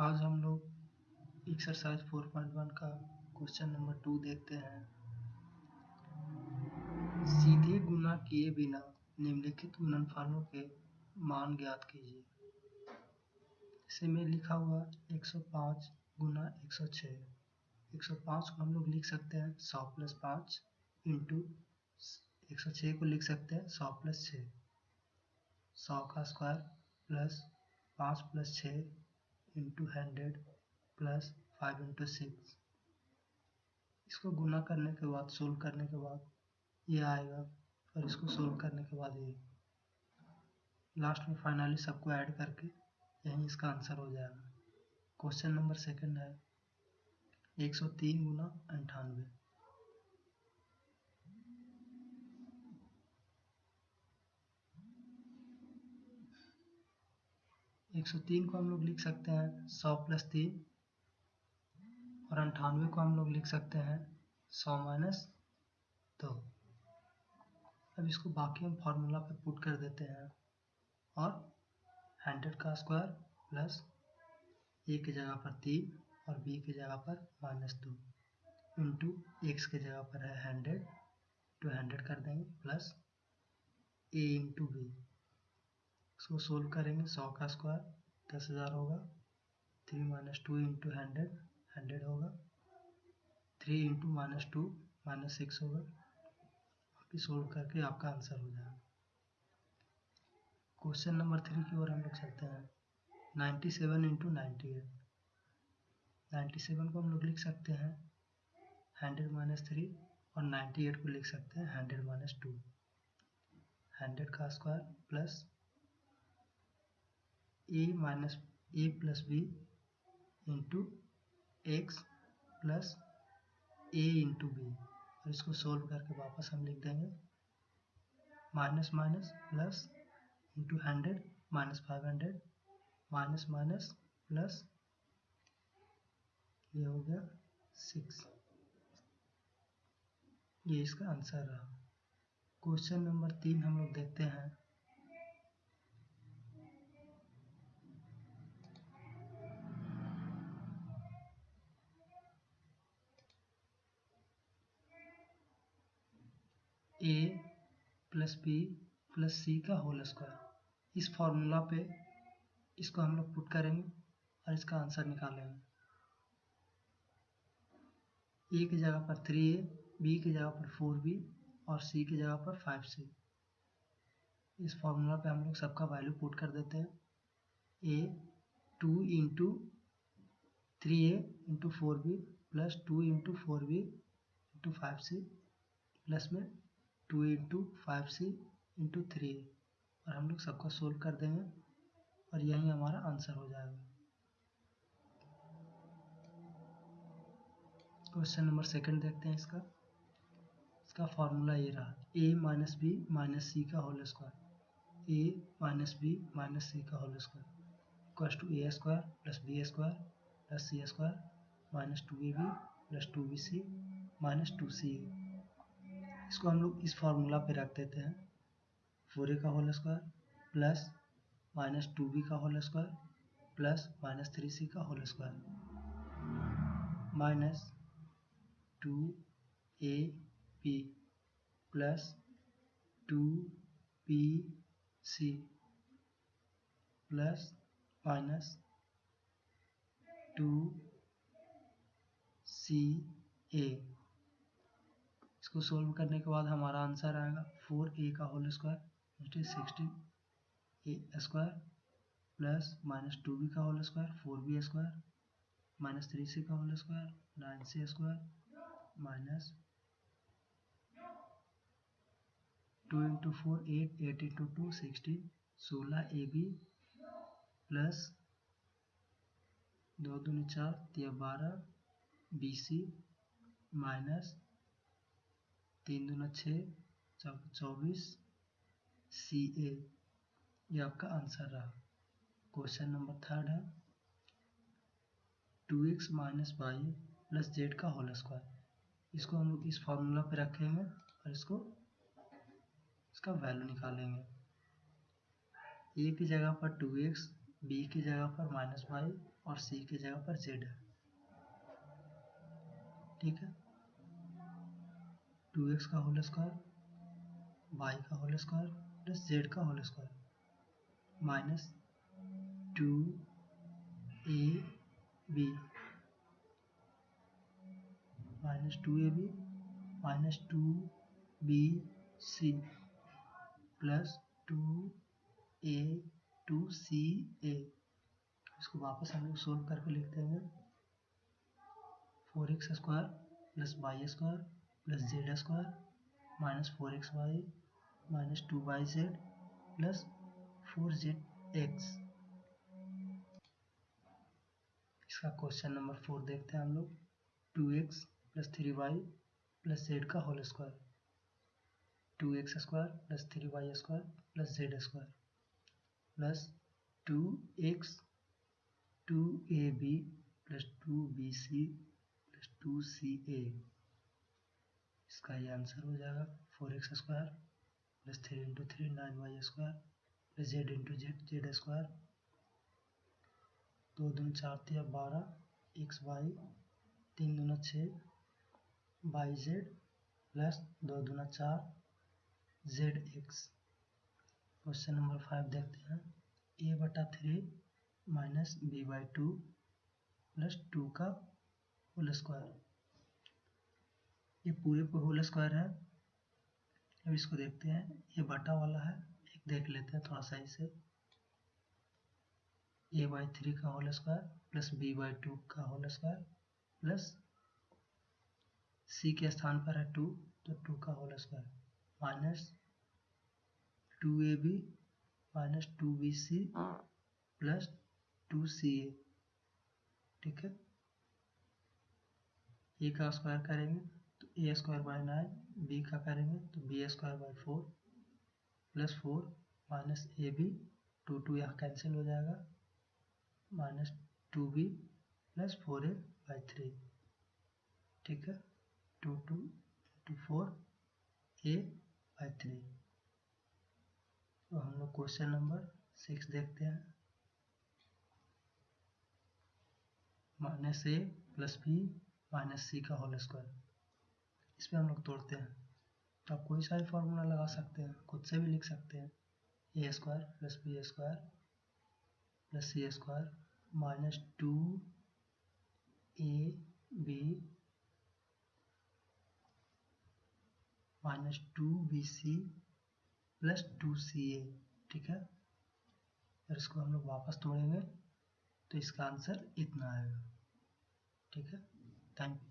आज हम लोग एक्सरसाइज 4.1 का क्वेश्चन नंबर टू देखते हैं। सीधे गुना किए बिना निम्नलिखित गुणनफलों के मान ज्ञात कीजिए। इसे में लिखा हुआ 105 गुना 106 105 को हम लोग लिख सकते हैं 100 प्लस पाँच इंटू एक सौ छः को लिख सकते हैं सौ प्लस छः सौ का स्क्वायर प्लस पाँच प्लस छः into hundred plus five into six इसको गुना करने के बाद सोल्व करने के बाद ये आएगा। और इसको सोल्व करने के बाद ये। लास्ट में फाइनली सबको ऐड करके यहीं इसका आंसर हो जाएगा। क्वेश्चन नंबर सेकंड है। 103 गुना अंठानवे। एक सौ तीन को हम लोग लिख सकते हैं, सौ प्लस तीन, और अंठानवे को हम लोग लिख सकते हैं, सौ माइनस दो। अब इसको बाकी हम फार्मूला पे पुट कर देते हैं, और हंड्रेड का स्क्वायर प्लस ए की जगह पर तीन और बी की जगह पर माइनस दो इंटू एक्स की जगह पर है हंड्रेड टू हंड्रेड कर देंगे, प्लस ए इंटू बी। इसको सोल्व करेंगे सौ का स्क्वायर, दस हज़ार होगा। Three minus two into hundred hundred होगा। Three into minus two, minus six होगा। बाकी सोल्व करके आपका आंसर हो जाएगा। क्वेश्चन नंबर थ्री की ओर हम लोग चलते हैं। Ninety seven into ninety eight. Ninety seven को हम लोग लिख सकते हैं। हंड्रेड माइनस थ्री और नाइन्टी एट को लिख सकते हैं। Hundred minus two. हंड्रेड का square plus A minus A plus B into X plus A into B और इसको सोल्व करके वापस हम लिख देंगे। Minus minus plus into hundred minus five hundred minus minus plus ये हो गया सिक्स ये इसका आंसर रहा। क्वेश्चन नंबर तीन हम लोग देखते हैं। A plus B plus C का होल स्क्वायर इस फॉर्मूला पे इसको हम लोग पुट करेंगे और इसका आंसर निकालेंगे ए की जगह पर थ्री ए बी की जगह पर फोर बी और सी की जगह पर फाइव सी इस फॉर्मूला पे हम लोग सबका वैल्यू पुट कर देते हैं। A two into three A into four B plus two into four B into five C plus में two into five C into three और हम लोग सबका सोल्व कर देंगे और यही हमारा आंसर हो जाएगा। क्वेश्चन नंबर सेकंड देखते हैं इसका। इसका फॉर्मूला ये रहा, A minus B minus C का whole square. A minus B minus C का whole square. Equals to A square plus B square plus C square minus two A B plus two B C minus two C A. इसको हम लोग इस formula पे रख देते हैं। Four ए का whole square plus minus two B का whole square plus minus three C का whole square minus two A P plus two P C plus minus two C A इसको सोल्व करने के बाद हमारा आंसर आएगा फोर ए का whole square it is sixteen A square plus minus two B का whole square four B square minus three C का whole square nine C square minus two into four eight eight into two sixteen सोलह A B plus दो दूनी चार बारह B C minus तीन दूना छः चौबीस, सी ए। ये आपका आंसर रहा। क्वेश्चन नंबर थर्ड है। Two X minus Y plus Z का होल स्क्वायर। इसको हम लोग इस फॉर्मूला पे रखेंगे और इसको, इसका वैल्यू निकालेंगे। ए की जगह पर टू एक्स, बी की जगह पर माइनस वाई और सी की जगह पर जेड है। ठीक है? टू एक्स का होल स्क्वायर, वाई का होल स्क्वायर, प्लस जेड का whole square, minus two A B, minus two A B, minus two B C, plus two A, two C A. इसको वापस हम लोग सोल्व करके लिखते हैं। Four X square plus Y square plus Z square minus four X Y minus two Y Z plus four Z X इसका question number four देखते हैं हम लोग। Two X plus three Y plus Z का whole square two X square plus three Y square plus Z square plus two X two A B plus two B C plus two C A इसका ये answer हो जाएगा four X square plus three into three nine Y square plus Z into Z Z square. दो दून चार तिया बारह, x Y, तीन दूना छः, वाई जेड प्लस दो दूना चार, Z X. Question number five देखते हैं। ए बटा three minus B by two plus two का होल स्क्वायर। ये पूरे पे होल स्क्वायर है। अब इसको देखते हैं। ये बटा वाला है। एक देख लेते हैं थोड़ा सा इसे। ए बाई थ्री का whole square plus B by two का होल स्क्वायर प्लस सी के स्थान पर है टू तो टू का whole square minus two A B minus two B C plus two C A ठीक है? ए का स्क्वायर करेंगे। A square by nine B का करेंगे तो B square by four plus four minus A B two two यहाँ cancel हो जाएगा minus two B plus four A by three ठीक है? Two two two four A by three तो हम लोग क्वेश्चन नंबर सिक्स देखते हैं। Minus A plus B minus C का होल स्क्वायर इस पर हम लोग तोड़ते हैं। तो आप कोई सा भी फॉर्मूला लगा सकते हैं, खुद से भी लिख सकते हैं। A square plus B square plus C square minus two A B minus two B C plus two C A ठीक है? और इसको हम लोग वापस तोड़ेंगे। तो इसका आंसर इतना आएगा, ठीक है? Thank you